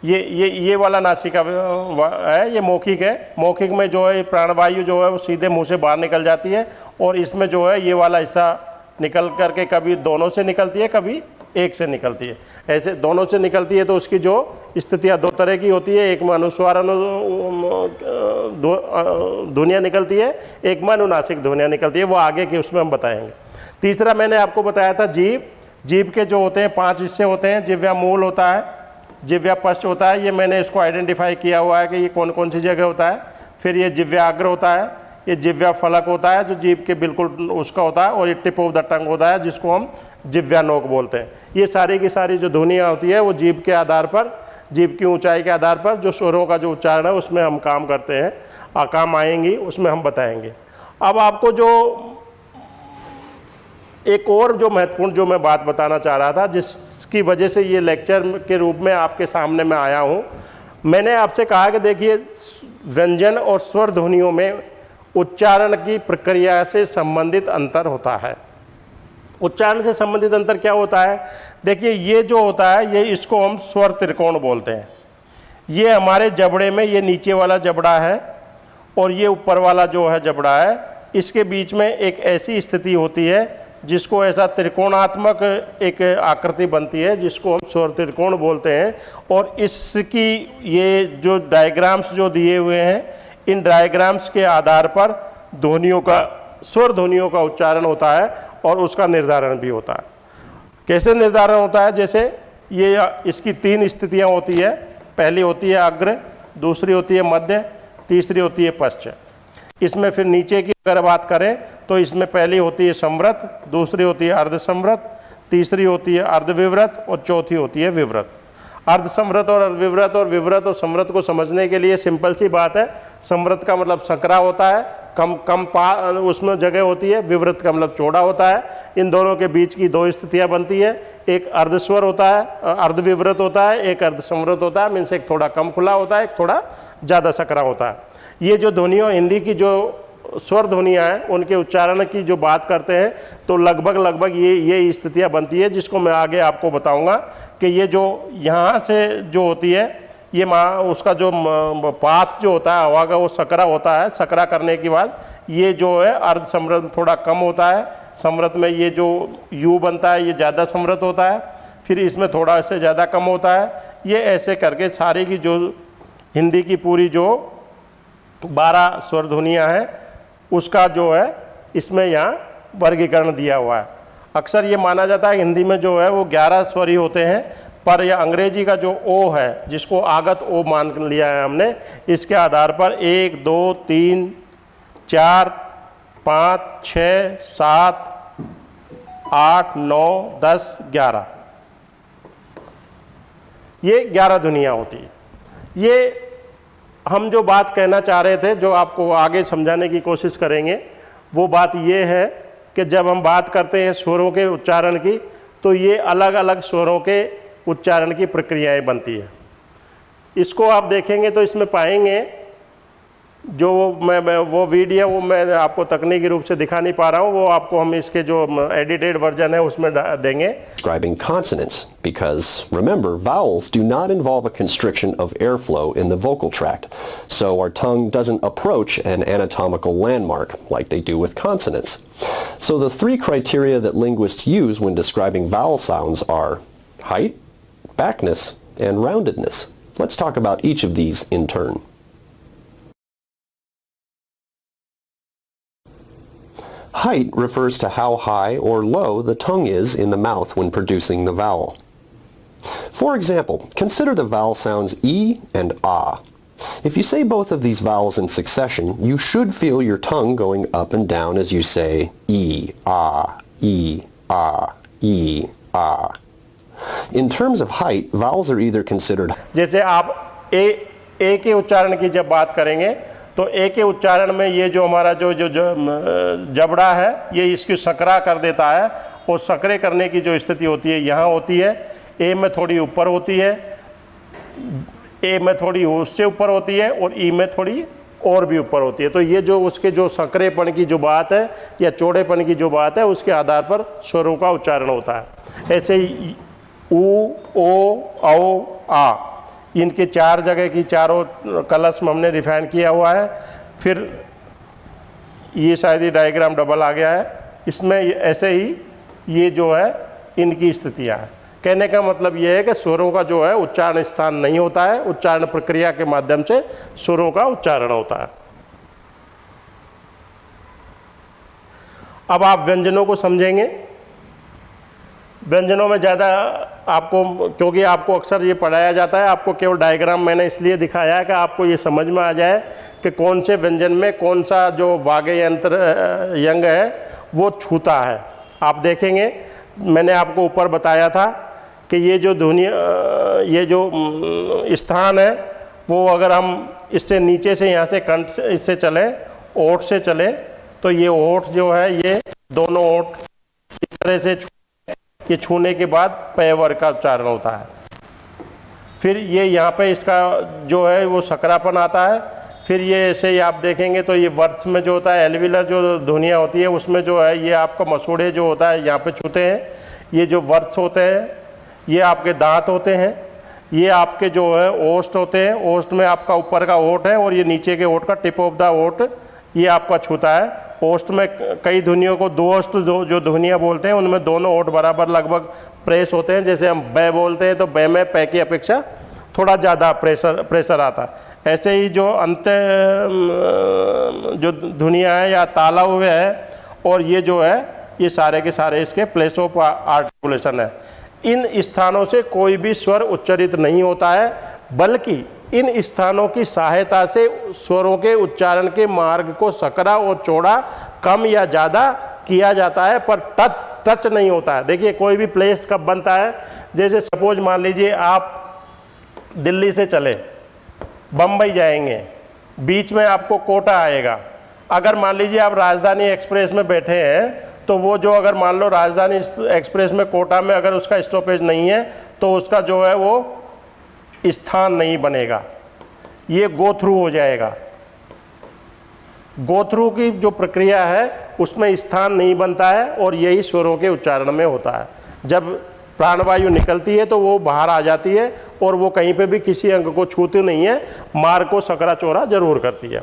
ये ये ये वाला नासिका है, ये मौखिक है। मौखिक में जो है प्राणवायु जो है, वो सीधे मुँह से बाहर निकल जाती है और इसमें जो है, ये वाला हिस्सा निकल करके कभी दोनों से निकलती है, कभी एक से निकलती है। ऐसे दोनों से निकलती है तो उसकी जो स्थितियाँ दो तरह की होती है, एक अनुस्वार अनु ध्वनिया निकलती है, एक अनुनासिक ध्वनिया निकलती है, वो आगे की उसमें हम बताएँगे। तीसरा मैंने आपको बताया था जीव। जीव के जो होते हैं, पाँच हिस्से होते हैं, जिव्या मूल होता है, जिव्या पश्च होता है, ये मैंने इसको आइडेंटिफाई किया हुआ है कि ये कौन कौन सी जगह होता है, फिर ये जिव्याग्र होता है ये जिव्या फलक होता है जो जीव के बिल्कुल उसका होता है और ये टिप ऑफ़ द टंग होता है जिसको हम जिव्या नोक बोलते हैं। ये सारी की सारी जो ध्वनियाँ होती है वो जीव के आधार पर जीव की ऊंचाई के आधार पर जो स्वरों का जो उच्चारण है उसमें हम काम करते हैं। आ, काम आएँगी उसमें हम बताएँगे। अब आपको जो एक और जो महत्वपूर्ण जो मैं बात बताना चाह रहा था जिसकी वजह से ये लेक्चर के रूप में आपके सामने मैं आया हूँ मैंने आपसे कहा कि देखिए व्यंजन और स्वर ध्वनियों में उच्चारण की प्रक्रिया से संबंधित अंतर होता है। उच्चारण से संबंधित अंतर क्या होता है? देखिए, ये जो होता है, ये इसको हम स्वर त्रिकोण बोलते हैं। ये हमारे जबड़े में, ये नीचे वाला जबड़ा है और ये ऊपर वाला जो है जबड़ा है, इसके बीच में एक ऐसी स्थिति होती है जिसको ऐसा त्रिकोणात्मक एक आकृति बनती है, जिसको हम स्वर त्रिकोण बोलते हैं। और इसकी ये जो डायग्राम्स जो दिए हुए हैं इन डायग्राम्स के आधार पर ध्वनियों का, स्वर ध्वनियों का उच्चारण होता है और उसका निर्धारण भी होता है। कैसे निर्धारण होता है? जैसे ये इसकी तीन स्थितियाँ होती है। पहली होती है अग्र, दूसरी होती है मध्य, तीसरी होती है पश्चिम। इसमें फिर नीचे की अगर बात करें तो इसमें पहली होती है समृत दूसरी होती है अर्ध समृत तीसरी होती है अर्धविव्रत और चौथी होती है विव्रत। अर्ध समृत और अर्धविव्रत और विव्रत और समृत को समझने के लिए सिंपल सी बात है समृत का मतलब सकरा होता है, कम कम पा, उसमें जगह होती है, विवृत का मतलब चौड़ा होता है। इन दोनों के बीच की दो स्थितियाँ बनती है, एक अर्धस्वर होता है, अर्धविवृत होता है, एक अर्धसमृत होता है, मीन्स एक थोड़ा कम खुला होता है, एक थोड़ा ज़्यादा सकरा होता है। ये जो ध्वनियों हिंदी की जो स्वर ध्वनियाँ हैं, उनके उच्चारण की जो बात करते हैं तो लगभग लगभग ये ये स्थितियाँ बनती है, जिसको मैं आगे आपको बताऊँगा कि ये जो यहाँ से जो होती है ये माँ, उसका जो पाथ जो होता है हवा का वो सकरा होता है। सकरा करने के बाद ये जो है, अर्ध समृद्ध, थोड़ा कम होता है। समृद्ध में ये जो यू बनता है, ये ज़्यादा समृद्ध होता है। फिर इसमें थोड़ा इससे ज़्यादा कम होता है। ये ऐसे करके सारी की जो, हिंदी की पूरी जो बारह स्वर ध्वनियाँ हैं, उसका जो है, इसमें यहाँ वर्गीकरण दिया हुआ है। अक्सर ये माना जाता है, हिंदी में जो है, वो ग्यारह स्वरी होते हैं। पर यह अंग्रेज़ी का जो ओ है, जिसको आगत ओ मान लिया है हमने, इसके आधार पर एक, दो, तीन, चार, पाँच, छ, सात, आठ, नौ, दस, ग्यारह। ये ग्यारह दुनिया होती है। ये हम जो बात कहना चाह रहे थे, जो आपको आगे समझाने की कोशिश करेंगे, वो बात ये है कि जब हम बात करते हैं स्वरों के उच्चारण की तो ये अलग अलग स्वरों के उच्चारण की प्रक्रियाएँ बनती है इसको आप देखेंगे तो इसमें पाएँगे जो मैं, मैं वो वीडियो वो मैं आपको तकनीकी रूप से दिखा नहीं पा रहा हूँ वो आपको हम इसके जो एडिटेड वर्जन है उसमें देंगे Describing consonants because remember vowels do not involve a constriction of airflow in the vocal tract so our tongue doesn't approach an anatomical landmark like they do with consonants. So the three criteria that linguists use when describing vowel sounds are height, backness, and roundedness. Let's talk about each of these in turn. Height refers to how high or low the tongue is in the mouth when producing the vowel. For example, consider the vowel sounds E and Ah. If you say both of these vowels in succession, you should feel your tongue going up and down as you say E, Ah, E, Ah, E, Ah. In terms of height, vowels are either considered जैसे आप ए ए के उच्चारण की जब बात करेंगे तो ए के उच्चारण में ये जो हमारा जो जो, जबड़ा है ये इसकी सकरा कर देता है और सकरे करने की जो स्थिति होती है यहाँ होती है। ए में थोड़ी ऊपर होती है ए में थोड़ी उससे ऊपर होती है और ई में थोड़ी और भी ऊपर होती है। तो ये जो उसके जो सकरेपन की जो बात है या चौड़ेपन की जो बात है उसके आधार पर स्वरों का उच्चारण होता है। ऐसे ही ऊ ओ, औ, आ। इनके चार जगह की चारों में हमने रिफाइन किया हुआ है। फिर ये शायद ये डायग्राम डबल आ गया है। इसमें ऐसे ही ये जो है, इनकी स्थितियाँ हैं। कहने का मतलब ये है कि स्वरों का जो है, उच्चारण स्थान नहीं होता है। उच्चारण प्रक्रिया के माध्यम से स्वरों का उच्चारण होता है। अब आप व्यंजनों को समझेंगे। व्यंजनों में ज़्यादा आपको, क्योंकि आपको अक्सर ये पढ़ाया जाता है, आपको केवल डायग्राम मैंने इसलिए दिखाया है कि आपको ये समझ में आ जाए कि कौन से व्यंजन में कौन सा जो वाग्य यंत्र यंग है, वो छूता है। आप देखेंगे, मैंने आपको ऊपर बताया था कि ये जो दुनिया ये जो स्थान है, वो अगर हम इससे नीचे से यहाँ से कंठ से, इससे चलें, ओठ से चलें तो ये ओठ जो है, ये दोनों ओठ इस तरह से ये छूने के बाद पैवर का उच्चारण होता है। फिर ये यहाँ पे इसका जो है, वो सकरापन आता है। फिर ये ऐसे ही आप देखेंगे तो ये वर्ष में जो होता है, एलविलर जो ध्वनिया होती है, उसमें जो है, ये आपका मसूड़े जो होता है, यहाँ पे छूते हैं। ये जो वर्ष होते हैं, ये आपके दांत होते हैं। ये आपके जो है, ओस्ट होते हैं। ओस्ट में आपका ऊपर का ओट है और ये नीचे के ओट का टिप ऑफ़ द ओट। ये आपका छूता है। ओस्ट में कई ध्वनियों को, दो जो जो ध्वनियाँ बोलते हैं, उनमें दोनों ओट बराबर लगभग प्रेस होते हैं। जैसे हम बै बोलते हैं तो बै में पै की अपेक्षा थोड़ा ज़्यादा प्रेशर प्रेशर आता है। ऐसे ही जो अंत जो ध्वनिया है, या ताला हुए है, और ये जो है, ये सारे के सारे इसके प्लेस ऑफ़ आर्टिकुलेशन है। इन स्थानों से कोई भी स्वर उच्चरित नहीं होता है, बल्कि इन स्थानों की सहायता से स्वरों के उच्चारण के मार्ग को सकरा और चौड़ा, कम या ज़्यादा किया जाता है, पर टच टच नहीं होता है। देखिए, कोई भी प्लेस कब बनता है? जैसे सपोज़ मान लीजिए आप दिल्ली से चले बम्बई जाएँगे, बीच में आपको कोटा आएगा। अगर मान लीजिए आप राजधानी एक्सप्रेस में बैठे हैं तो वो जो अगर मान लो राजधानी एक्सप्रेस में कोटा में अगर उसका स्टॉपेज नहीं है तो उसका जो है वो स्थान नहीं बनेगा। ये गो थ्रू हो जाएगा। गो थ्रू की जो प्रक्रिया है, उसमें स्थान नहीं बनता है और यही स्वरों के उच्चारण में होता है। जब प्राणवायु निकलती है तो वो बाहर आ जाती है और वो कहीं पे भी किसी अंग को छूती नहीं है। मार को सकरा चोरा ज़रूर करती है।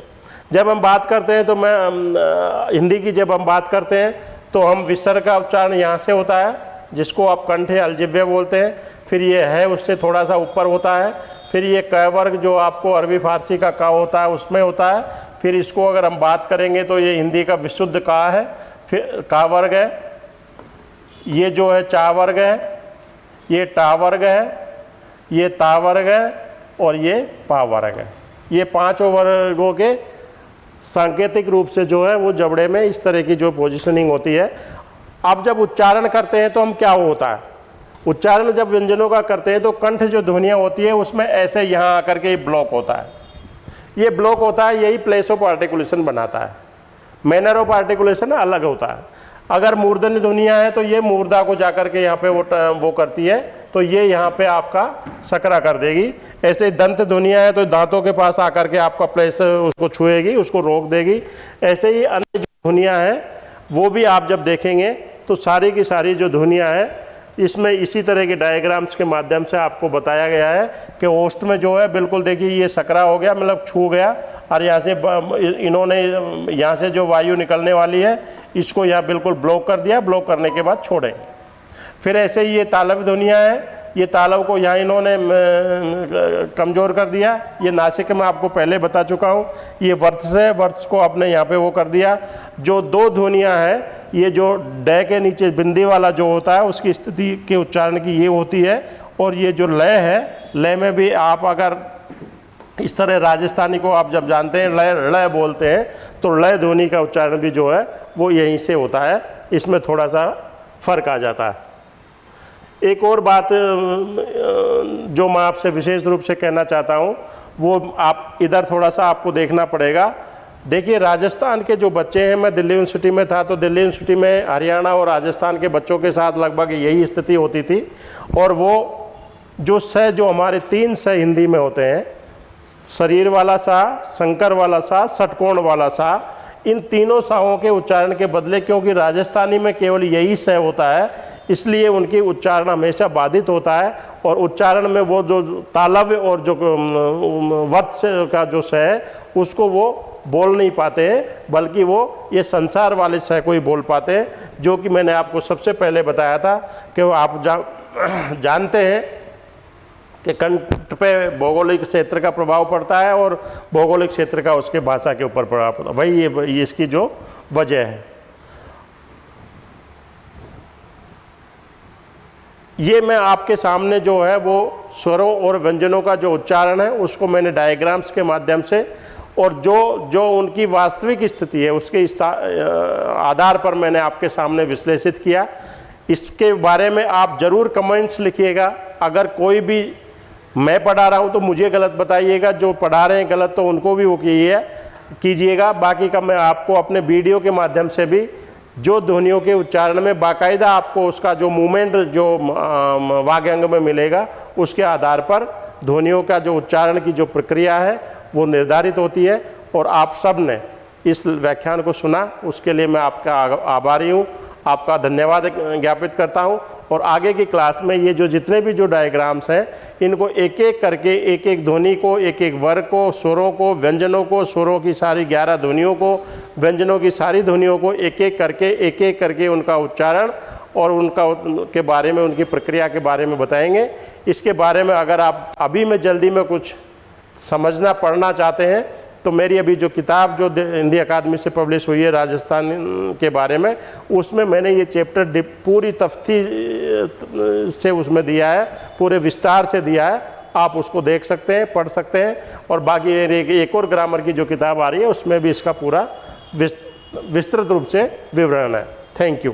जब हम बात करते हैं तो मैं हिंदी की जब हम बात करते हैं तो हम विसर्ग का उच्चारण यहाँ से होता है। जिसको आप कंठे अलजिव्य बोलते हैं, फिर ये है, उससे थोड़ा सा ऊपर होता है, फिर ये क वर्ग जो आपको अरबी फारसी का का होता है, उसमें होता है, फिर इसको अगर हम बात करेंगे तो ये हिंदी का विशुद्ध का है, फिर का वर्ग है, ये जो है चा वर्ग है, ये टा वर्ग है, ये ता वर्ग है और ये पा वर्ग है। ये पाँचों वर्गों के सांकेतिक रूप से जो है, वो जबड़े में इस तरह की जो पोजिशनिंग होती है अब जब उच्चारण करते हैं तो हम क्या होता है? उच्चारण जब व्यंजनों का करते हैं तो कंठ जो ध्वनियाँ होती है, उसमें ऐसे यहाँ आकर के ब्लॉक होता है। ये ब्लॉक होता है, यही प्लेस ऑफ़ आर्टिकुलेशन बनाता है। मैनर ऑफ़ आर्टिकुलेशन अलग होता है। अगर मूर्धन ध्वनिया है तो ये मूर्धा को जाकर के यहाँ पे वो वो करती है तो ये यहाँ पे आपका सकरा कर देगी। ऐसे दंत ध्वनिया है तो दांतों के पास आकर के आपका प्लेस उसको छुएगी, उसको रोक देगी। ऐसे ही अन्य ध्वनिया हैं, वो भी आप जब देखेंगे तो सारी की सारी जो धुनिया है, इसमें इसी तरह के डायग्राम्स के माध्यम से आपको बताया गया है कि ओस्ट में जो है, बिल्कुल देखिए ये सकरा हो गया मतलब छू गया, और यहाँ से इन्होंने, यहाँ से जो वायु निकलने वाली है, इसको यहाँ बिल्कुल ब्लॉक कर दिया ब्लॉक करने के बाद छोड़ें। फिर ऐसे ही ये तालव धुनिया है ये तालव को यहाँ इन्होंने कमज़ोर कर दिया। ये नासिक में आपको पहले बता चुका हूँ। ये वर्थ से वर्थ को आपने यहाँ पे वो कर दिया। जो दो ध्वनियाँ हैं, ये जो डे के नीचे बिंदी वाला जो होता है, उसकी स्थिति के उच्चारण की ये होती है। और ये जो लय है, लय में भी आप अगर इस तरह राजस्थानी को आप जब जानते हैं, लय लय बोलते हैं तो लय ध्वनि का उच्चारण भी जो है, वो यहीं से होता है। इसमें थोड़ा सा फ़र्क आ जाता है। एक और बात जो मैं आपसे विशेष रूप से कहना चाहता हूँ, वो आप इधर थोड़ा सा आपको देखना पड़ेगा। देखिए, राजस्थान के जो बच्चे हैं, मैं दिल्ली यूनिवर्सिटी में था तो दिल्ली यूनिवर्सिटी में हरियाणा और राजस्थान के बच्चों के साथ लगभग यही स्थिति होती थी। और वो जो स जो हमारे तीन स हिंदी में होते हैं, शरीर वाला सा शंकर वाला सा, षटकोण वाला सा, इन तीनों साहों के उच्चारण के बदले, क्योंकि राजस्थानी में केवल यही सह होता है इसलिए उनकी उच्चारण हमेशा बाधित होता है और उच्चारण में वो जो तालव्य और जो वत्स का जो स है उसको वो बोल नहीं पाते हैं बल्कि वो ये संसार वाले सह को ही बोल पाते हैं जो कि मैंने आपको सबसे पहले बताया था कि वो आप जा, जानते हैं कि कंठ पे भौगोलिक क्षेत्र का प्रभाव पड़ता है और भौगोलिक क्षेत्र का उसके भाषा के ऊपर प्रभाव पड़ता है। वही ये, ये इसकी जो वजह है। ये मैं आपके सामने जो है वो स्वरों और व्यंजनों का जो उच्चारण है, उसको मैंने डायग्राम्स के माध्यम से और जो जो उनकी वास्तविक स्थिति है, उसके आधार पर मैंने आपके सामने विश्लेषित किया। इसके बारे में आप ज़रूर कमेंट्स लिखिएगा। अगर कोई भी मैं पढ़ा रहा हूँ तो मुझे गलत बताइएगा। जो पढ़ा रहे हैं गलत तो उनको भी वो कीजिए, कीजिएगा। बाकी का मैं आपको अपने वीडियो के माध्यम से भी जो ध्वनियों के उच्चारण में बाकायदा आपको उसका जो मूवमेंट, जो वाग्यंग में मिलेगा, उसके आधार पर ध्वनियों का जो उच्चारण की जो प्रक्रिया है, वो निर्धारित होती है। और आप सबने इस व्याख्यान को सुना, उसके लिए मैं आपका आभारी हूँ। आपका धन्यवाद ज्ञापित करता हूँ। और आगे की क्लास में ये जो जितने भी जो डायग्राम्स हैं, इनको एक एक करके एक एक ध्वनि को एक एक वर्ग को, स्वरों को, व्यंजनों को, स्वरों की सारी ग्यारह ध्वनियों को, व्यंजनों की सारी ध्वनियों को एक एक करके एक एक करके उनका उच्चारण और उनका के बारे में, उनकी प्रक्रिया के बारे में बताएँगे। इसके बारे में अगर आप, अभी में जल्दी में कुछ समझना, पढ़ना चाहते हैं तो मेरी अभी जो किताब जो हिंदी अकादमी से पब्लिश हुई है राजस्थान के बारे में उसमें मैंने ये चैप्टर पूरी तफ्ती से उसमें दिया है पूरे विस्तार से दिया है। आप उसको देख सकते हैं पढ़ सकते हैं और बाकी एक, एक और ग्रामर की जो किताब आ रही है उसमें भी इसका पूरा विस- विस्तृत रूप से विवरण है। Thank you